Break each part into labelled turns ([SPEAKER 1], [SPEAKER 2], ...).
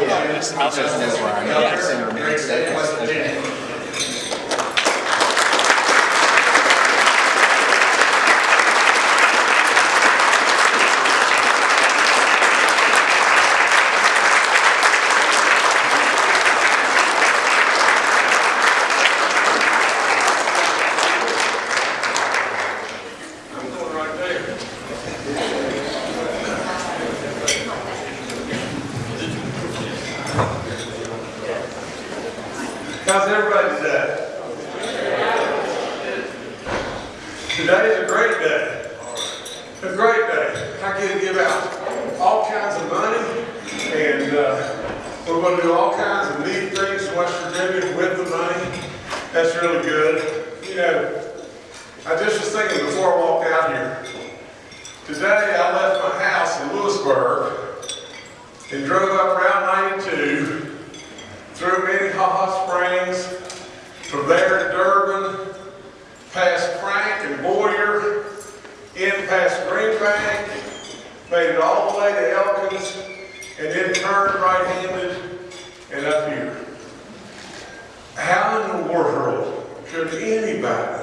[SPEAKER 1] Yeah, just I'll just know where I'm at. Center minutes. Okay.
[SPEAKER 2] I'm going right there. How's everybody today? Today is a great day. A great day. I get to give out all kinds of money, and uh, we're going to do all kinds of neat things in West Virginia with the money. That's really good. You know, I just was thinking before I walked out here, today I left my house in Lewisburg and drove up Route 92 through Minnehaha Springs, from there to Durbin, past Frank and Boyer, in past Green Bank, made it all the way to Elkins, and then turned right-handed and up here. How in the world could anybody,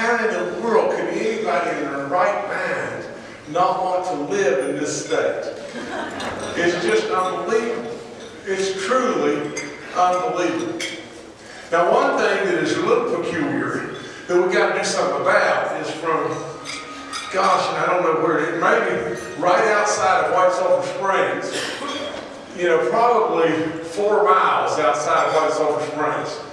[SPEAKER 2] how in the world could anybody in their right mind not want to live in this state? It's just unbelievable. It's truly unbelievable. Now, one thing that is a little peculiar that we've got to do something about is from, gosh, and I don't know where it is, maybe right outside of White Sulphur Springs. You know, probably four miles outside of White Sulphur Springs.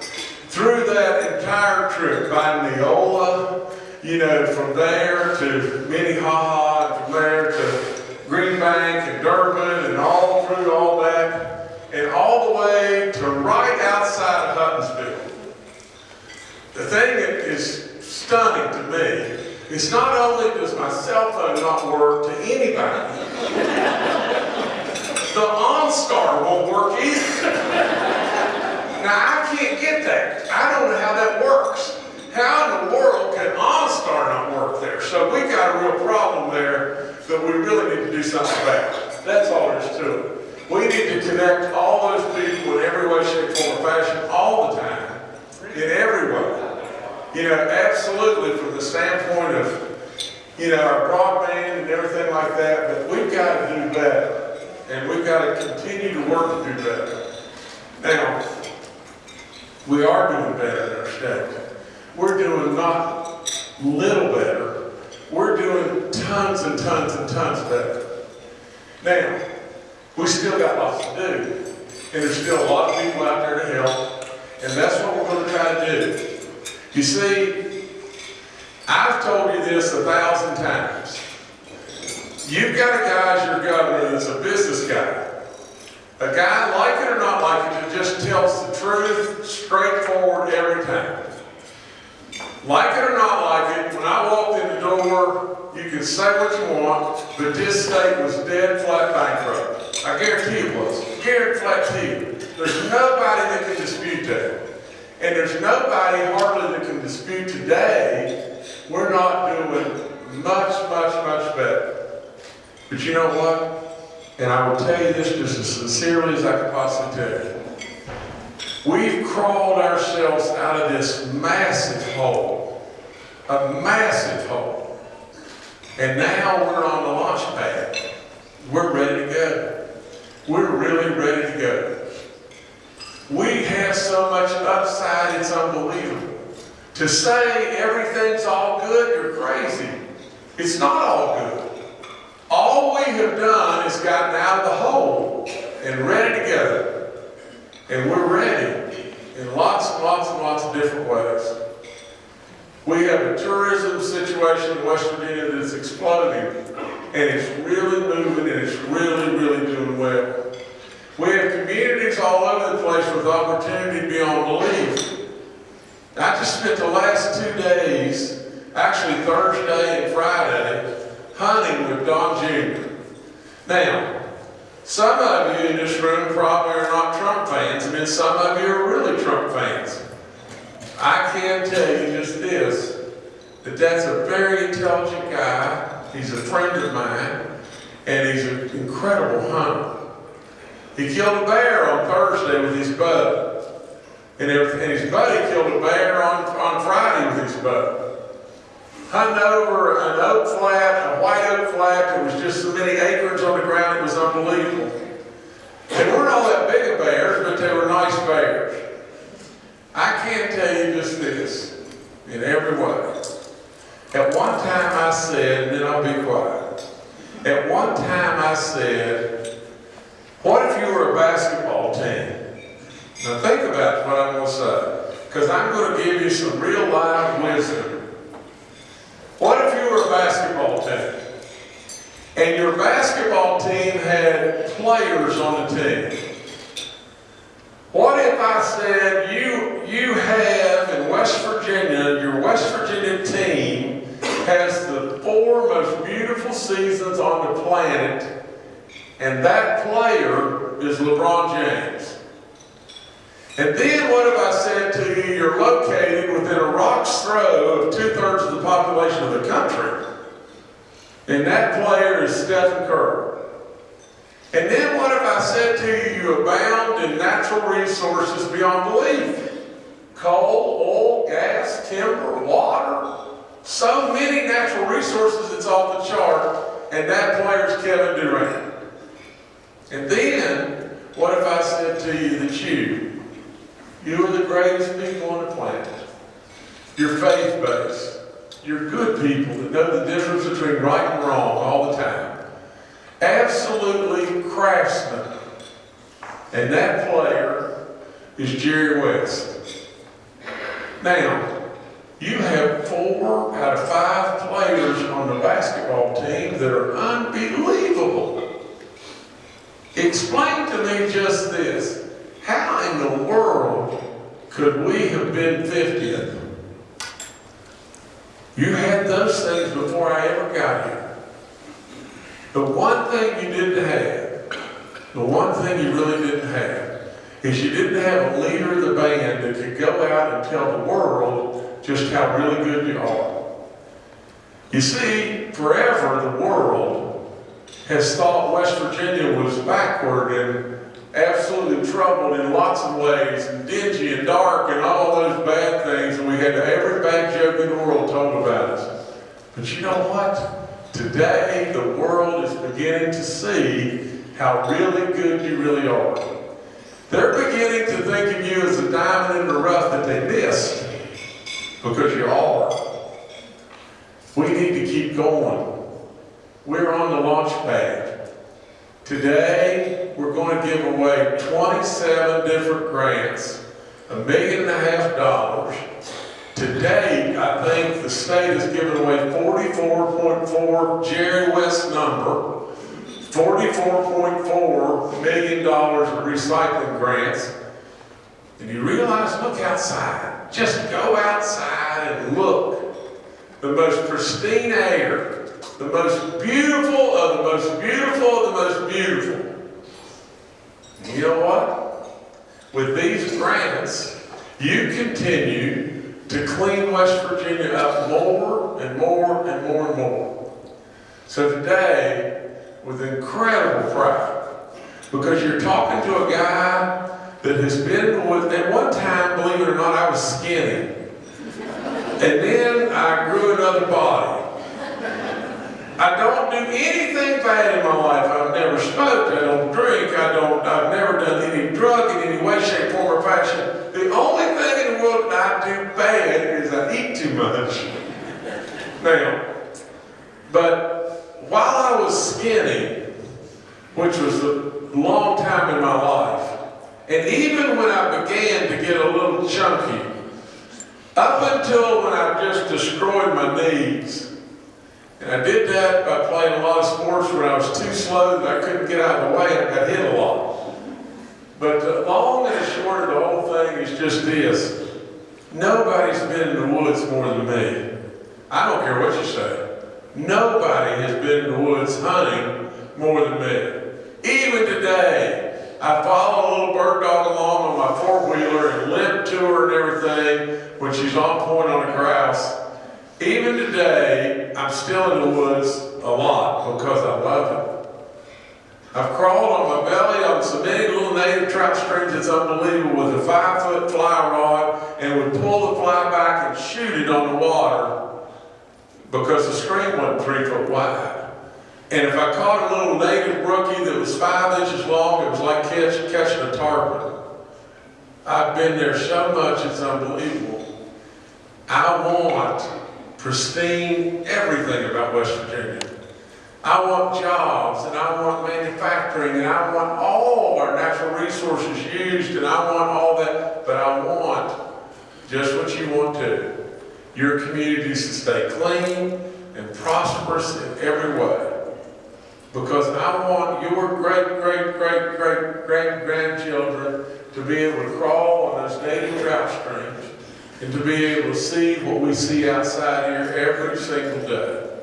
[SPEAKER 2] Through that entire trip by Neola, you know, from there to Minnehaha, and from there to Green Bank and Durbin and all through all that, and all the way to right outside of Huttonsville. The thing that is stunning to me is not only does my cell phone not work to anybody, the OnStar won't work either. Now, I can't get that. I don't know how that works. How in the world can OnStar not work there? So we got a real problem there that we really need to do something about. That's all there is to it. We need to connect all those people in every way, shape, form, or fashion all the time. In every way. You know, absolutely from the standpoint of, you know, our broadband and everything like that, but we've got to do better. And we've got to continue to work to do better. Now, we are doing better in our state. We're doing not little better, we're doing tons and tons and tons better. Now, we still got lots to do, and there's still a lot of people out there to help, and that's what we're going to try to do. You see, I've told you this a thousand times. You've got a guy as your governor that's a business guy. A guy, like it or not like it, just tells the truth, straightforward every time. Like it or not like it, when I walked in the door, you can say what you want, but this state was dead flat bankrupt. I guarantee it was. Guarantee you. There's nobody that can dispute that. And there's nobody hardly that can dispute today we're not doing much, much, much better. But you know what? And I will tell you this just as sincerely as I can possibly tell you. We've crawled ourselves out of this massive hole, a massive hole. And now we're on the launch pad. We're ready to go. We're really ready to go. We have so much upside, it's unbelievable. To say everything's all good, you're crazy. It's not all good. All we have done is gotten out of the hole and ready to go. And we're ready in lots and lots and lots of different ways. We have a tourism situation in West Virginia that's exploding, and it's really moving and it's really, really doing well. We have communities all over the place with opportunity beyond belief. I just spent the last two days, actually Thursday and Friday, hunting with Don Jr. Now, some of you in this room probably are not Trump fans, and then some of you are really Trump fans. I can tell you just this, that that's a very intelligent guy, he's a friend of mine, and he's an incredible hunter. He killed a bear on Thursday with his buddy. And his buddy killed a bear on, on Friday with his buddy. Hunting over an oak flat, a white oak flat, that was just so many acres on the ground, it was unbelievable. They weren't all that big of bears, but they were nice bears. I can tell you just this, in every way. At one time I said, and then I'll be quiet. At one time I said, what if you were a basketball team? Now think about what I'm going to say, because I'm going to give you some real live wisdom. What if you were a basketball team? And your basketball team had players on the team. What if I said you, you have in West Virginia, your West Virginia team has the four most beautiful seasons on the planet, and that player is LeBron James? And then what if I said to you, you're located within a rock's throw of two-thirds of the population of the country, and that player is Stephen Curry? And then what if I said to you, you abound in natural resources beyond belief? Coal, oil, gas, timber, water. So many natural resources, it's off the chart. And that player is Kevin Durant. And then, what if I said to you that you, you are the greatest people on the planet. You're faith-based. You're good people that know the difference between right and wrong all the time absolutely craftsmen. And that player is Jerry West. Now, you have four out of five players on the basketball team that are unbelievable. Explain to me just this. In the world could we have been 50th? You had those things before I ever got here. The one thing you didn't have, the one thing you really didn't have, is you didn't have a leader of the band that could go out and tell the world just how really good you are. You see, forever the world has thought West Virginia was backward and absolutely troubled in lots of ways, and dingy and dark and all those bad things, and we had every bad joke in the world told about us. But you know what? Today, the world is beginning to see how really good you really are. They're beginning to think of you as a diamond in the rough that they missed because you are. We need to keep going. We're on the launch pad. Today, we're going to give away 27 different grants, a million and a half dollars. Today, I think the state has given away 44.4 Jerry West number, $44.4 million in recycling grants. And you realize, look outside. Just go outside and look. The most pristine air, the most beautiful of the most beautiful of the most beautiful. And you know what? With these grants, you continue to clean West Virginia up more and more and more and more. So today, with incredible pride, because you're talking to a guy that has been with, at one time, believe it or not, I was skinny. And then I grew another body. I don't do anything bad in my life. I've never smoked, I don't drink, I don't, I've never done any drug in any way, shape, form, or fashion. The only thing in the world that I do bad is I eat too much. Now, but while I was skinny, which was a long time in my life, and even when I began to get a little chunky, up until when I just destroyed my knees, and I did that by playing a lot of sports when I was too slow that I couldn't get out of the way and I got hit a lot. But the long and short of the whole thing is just this. Nobody's been in the woods more than me. I don't care what you say. Nobody has been in the woods hunting more than me. Even today, I follow a little bird dog along on my four-wheeler and limp to her and everything when she's on point on a grouse. Even today, I'm still in the woods a lot because I love it. I've crawled on my belly on so many little native trout streams, it's unbelievable, with a five-foot fly rod, and would pull the fly back and shoot it on the water because the stream wasn't three foot wide. And if I caught a little native brookie that was five inches long, it was like catch, catching a tarpon. I've been there so much, it's unbelievable. I want pristine everything about West Virginia. I want jobs, and I want manufacturing, and I want all our natural resources used, and I want all that, but I want just what you want too. Your communities to stay clean and prosperous in every way. Because I want your great, great, great, great, great grandchildren to be able to crawl on those native trout streams and to be able to see what we see outside here every single day.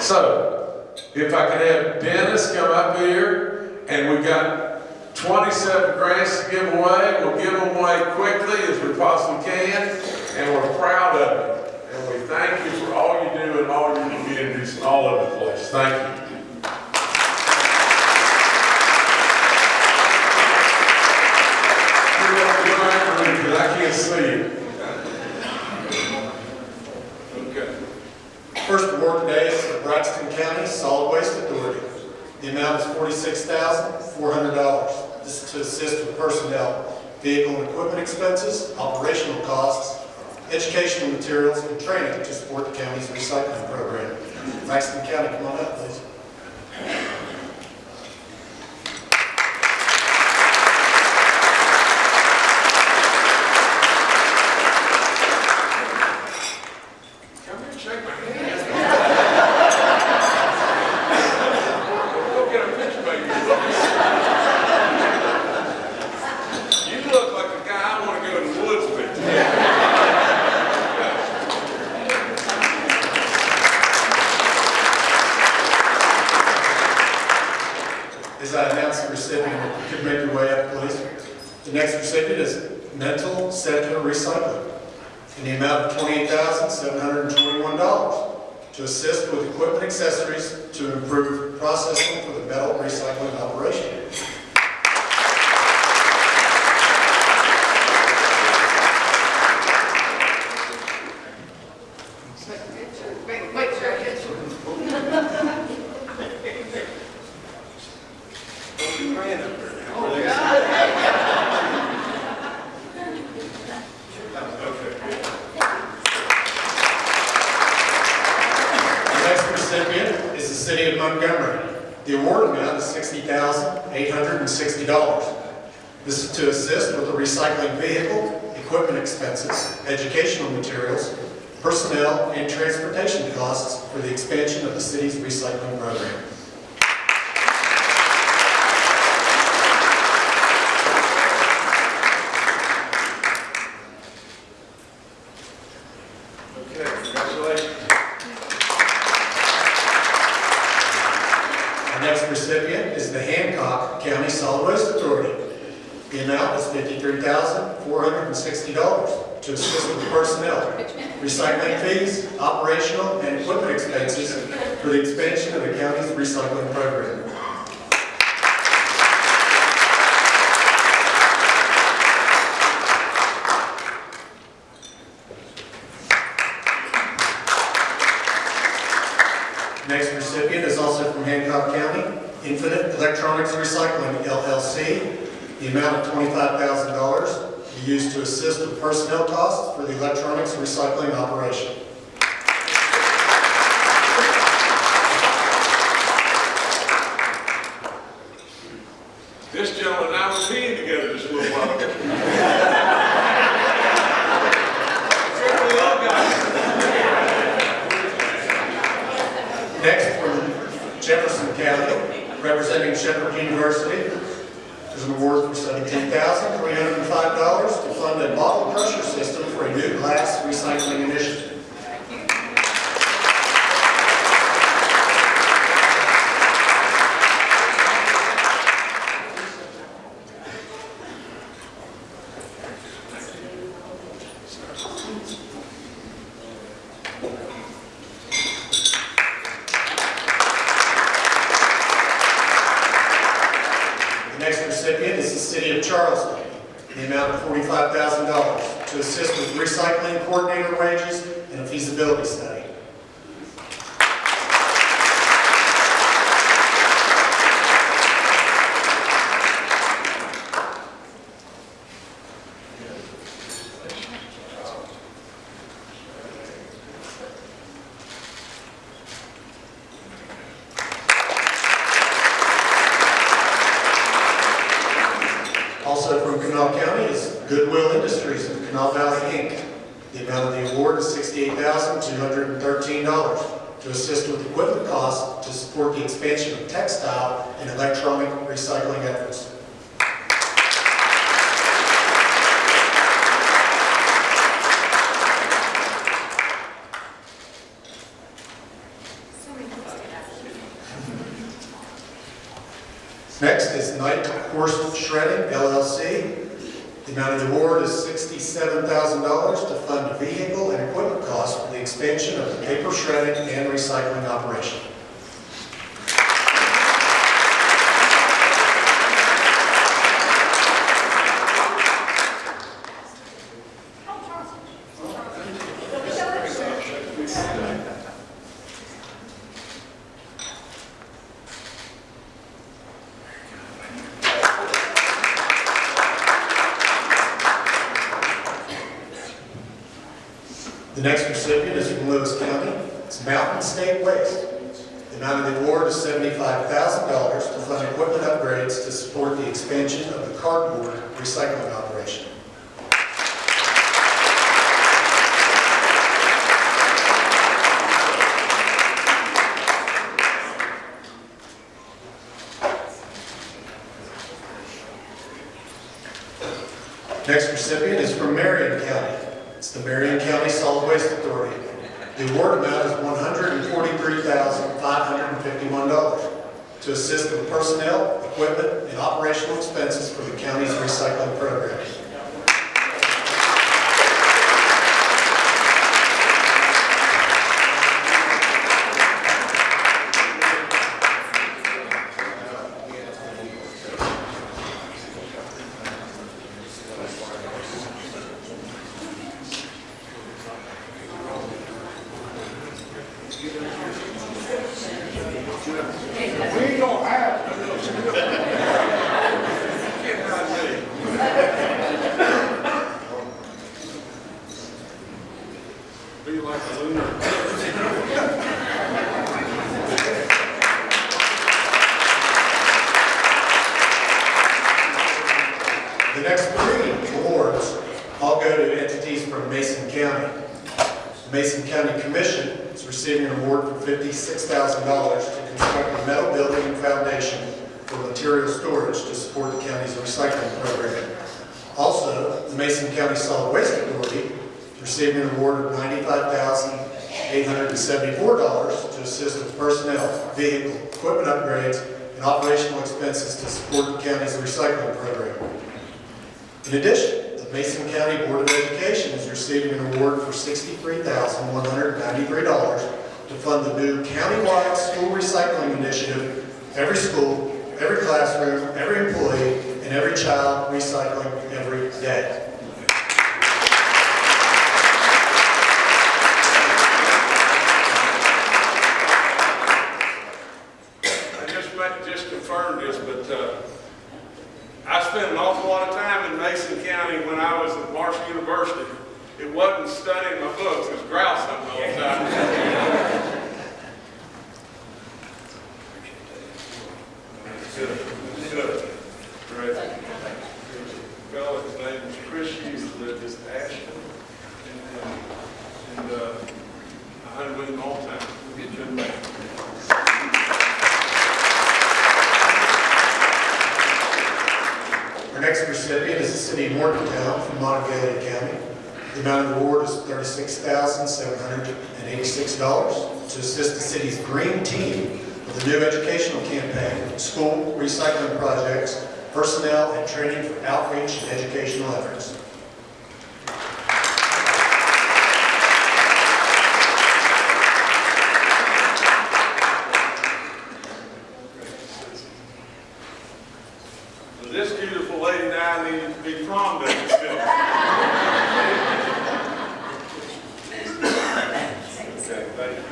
[SPEAKER 2] So, if I could have Dennis come up here, and we've got 27 grants to give away, we'll give them away quickly as we possibly can, and we're proud of it. And we thank you for all you do in all your communities and all over the place. Thank you. I can't see you.
[SPEAKER 3] First award today is the Braxton County Solid Waste Authority. The amount is forty-six thousand, four hundred dollars. This is to assist with personnel, vehicle and equipment expenses, operational costs, educational materials, and training to support the county's recycling program. Braxton County, come on up, please.
[SPEAKER 2] Come here, shake my hand. Go get a picture, baby. You look like a guy I want to go to the woods with.
[SPEAKER 3] As I announce the recipient, you could make your way up, please. The next recipient is Mental Center Recycling in the amount of twenty-eight thousand, seven hundred and twenty-one dollars to assist with equipment accessories to improve processing for the metal recycling operation.
[SPEAKER 4] Wait, wait, sure, yes.
[SPEAKER 3] The next recipient is the city of Montgomery. The award amount is sixty thousand, eight hundred and sixty dollars. This to assist with the recycling vehicle, equipment expenses, educational materials, personnel, and transportation costs for the expansion of the city's recycling program.
[SPEAKER 2] Okay, congratulations.
[SPEAKER 3] Our next recipient is the Hancock County Solid Waste Authority. The amount is fifty-three thousand, four hundred and sixty dollars to assist with personnel, recycling fees, operational and equipment expenses for the expansion of the county's recycling program. Next recipient is also from Hancock County, Infinite Electronics Recycling LLC. The amount of twenty-five thousand dollars be used to assist with personnel costs for the electronics recycling operation. $68,213 to assist with equipment costs to support the expansion of textile and electronic recycling efforts. Next is Knight Horse Shredding LLC. The amount of the award is $67,000 to fund vehicle and equipment costs for the expansion of the paper shredding and recycling operation. The next recipient is from Lewis County. It's Mountain State Waste. The amount of the award is $75,000 to fund equipment upgrades to support the expansion of the cardboard recycling operation. Next recipient is from Marion County. It's the Marion County Solid Waste Authority. The award amount is $143,551 to assist with personnel, equipment, and operational expenses for the county's recycling program.
[SPEAKER 2] We ain't gonna have. Be like a lunar.
[SPEAKER 3] The next three awards all go to entities from Mason County. The Mason County Commission is receiving an award for $56,000 to construct a metal building and foundation for material storage to support the county's recycling program. Also, the Mason County Solid Waste Authority is receiving an award of $95,874 to assist with personnel, vehicle, equipment upgrades, and operational expenses to support the county's recycling program. In addition, the Mason County Board of Education is receiving an award for $63,193 to fund the new countywide school recycling initiative, every school, every classroom, every employee, and every child recycling every day.
[SPEAKER 2] I just might just confirm this, but, uh, I spent an awful lot of time in Mason County when I was at Marshall University. It wasn't studying my books, it was grouse hunting all the time. Good, good. Great. Fellow, his name was Chris Hughes, lived in Ashton. And, uh, And, uh, I hunted with him all the time. We'll get you in there.
[SPEAKER 3] Our next recipient is the city of Morgantown from Monongalia County. The amount of the award is $36,786 to assist the city's green team with a new educational campaign, school recycling projects, personnel, and training for outreach and educational efforts.
[SPEAKER 2] This beautiful lady now I needed to be prom day instead. Okay, thank you.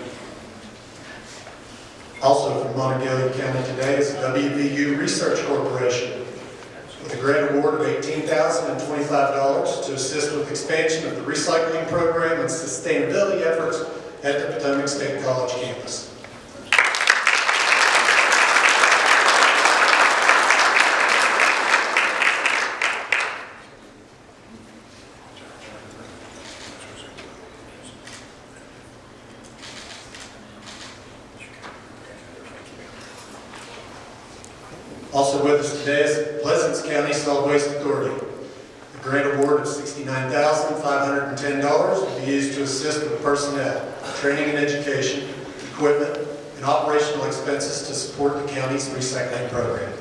[SPEAKER 3] Also from Monongalia County today is the WVU Research Corporation with a grant award of $18,025 to assist with expansion of the recycling program and sustainability efforts at the Potomac State College campus. Also with us today is Pleasants County Solid Waste Authority. A grant award of $69,510 will be used to assist with personnel, training and education, equipment, and operational expenses to support the county's recycling program.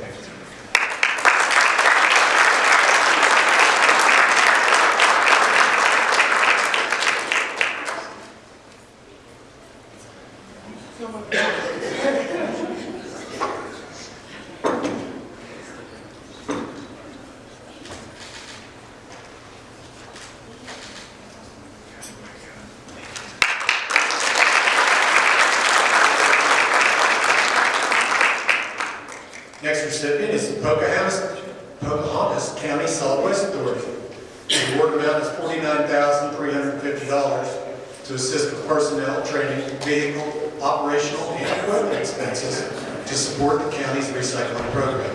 [SPEAKER 3] Next recipient is the Pocahontas, Pocahontas County Solid Waste Authority. The award amount is $49,350 to assist with personnel, training, vehicle, operational, and equipment expenses to support the county's recycling program.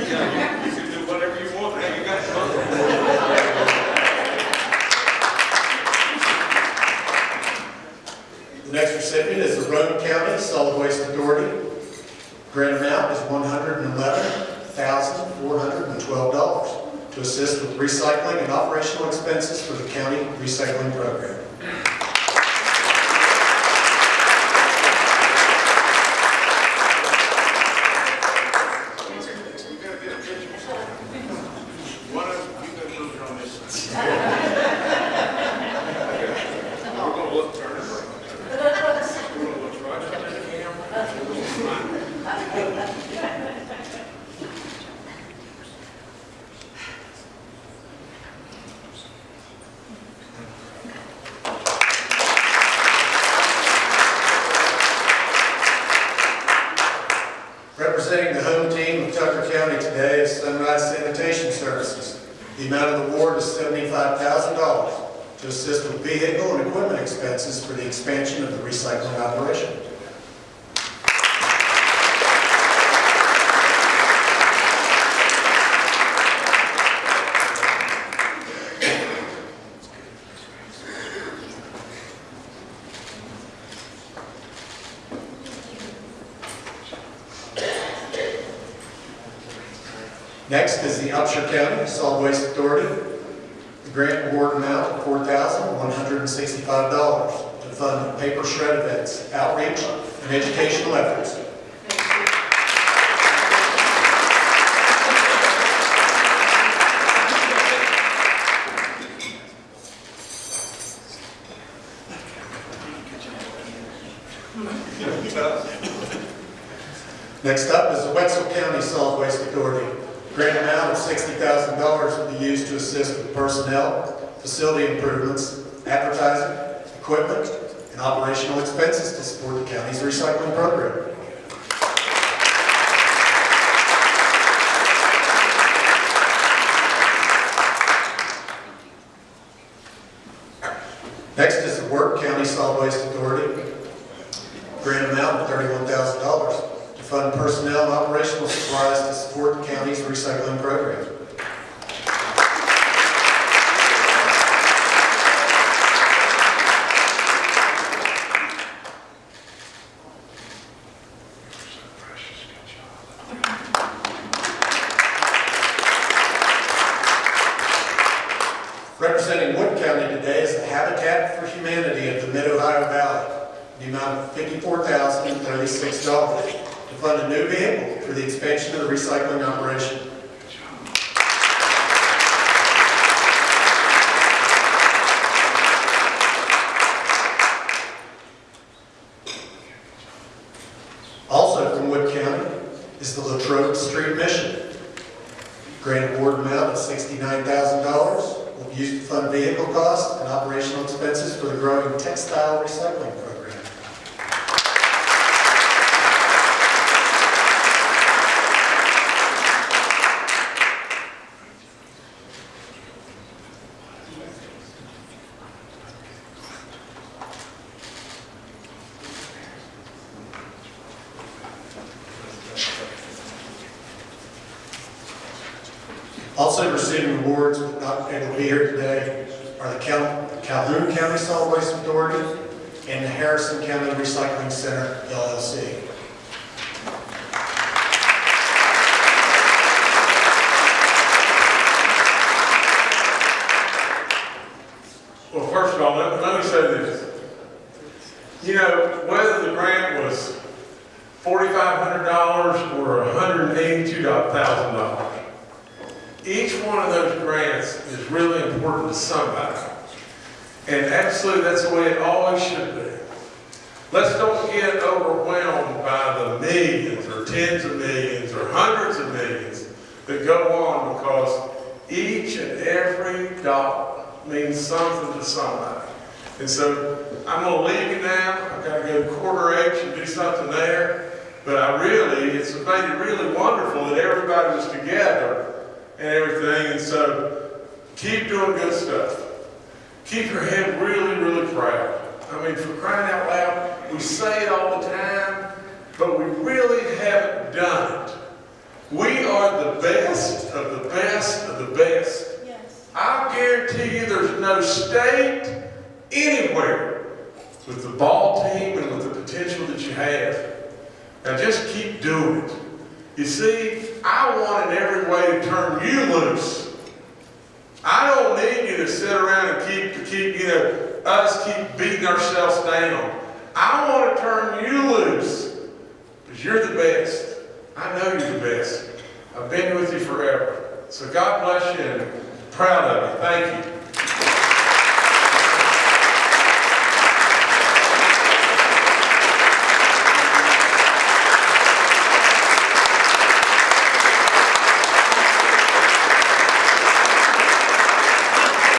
[SPEAKER 2] You can do whatever you want, now you got something.
[SPEAKER 3] The next recipient is the Roane County Solid Waste Authority. Grant amount is $111,412 to assist with recycling and operational expenses for the county recycling program.
[SPEAKER 2] You gotta get a picture. One of you, you gotta move on this. We're gonna look, turn it around. We're gonna look right up in the camera.
[SPEAKER 3] Representing the home team of Tucker County today is Sunrise Sanitation Services. The amount of the award is $75,000 to assist with vehicle and equipment expenses for the expansion of the recycling operation. Next is the Upshur County Solid Waste Authority. The grant award amount of $4,165 to fund paper shred events, outreach, and educational efforts. $460,000 will be used to assist with personnel, facility improvements, advertising, equipment, and operational expenses to support the county's recycling program. Next is the Wood County Solid Waste Authority grant amount of $31,000 fund personnel and operational supplies to support the county's recycling program. is the Latrobe Street Mission. Grant award amount of $69,000 will be used to fund vehicle costs and operational expenses for the growing textile recycling program. Center LLC.
[SPEAKER 2] Well, first of all, let, let me say this. You know, whether the grant was forty-five hundred dollars or hundred and eighty-two thousand dollars, each one of those grants is really important to somebody. And absolutely, that's the way it always should be. Let's don't get overwhelmed by the millions or tens of millions or hundreds of millions that go on because each and every dollar means something to somebody. And so I'm gonna leave you now. I've gotta go to Corridor H and do something there. But I really, it's made it really wonderful that everybody was together and everything. And so keep doing good stuff. Keep your head really, really proud. I mean, for crying out loud, we say it all the time, but we really haven't done it. We are the best of the best of the best.
[SPEAKER 5] Yes.
[SPEAKER 2] I guarantee you there's no state anywhere with the ball team and with the potential that you have. Now just keep doing it. You see, I want in every way to turn you loose. I don't need you to sit around and keep, to keep, you know, us keep beating ourselves down. I want to turn you loose because you're the best. I know you're the best. I've been with you forever. So God bless you and proud of you. Thank you.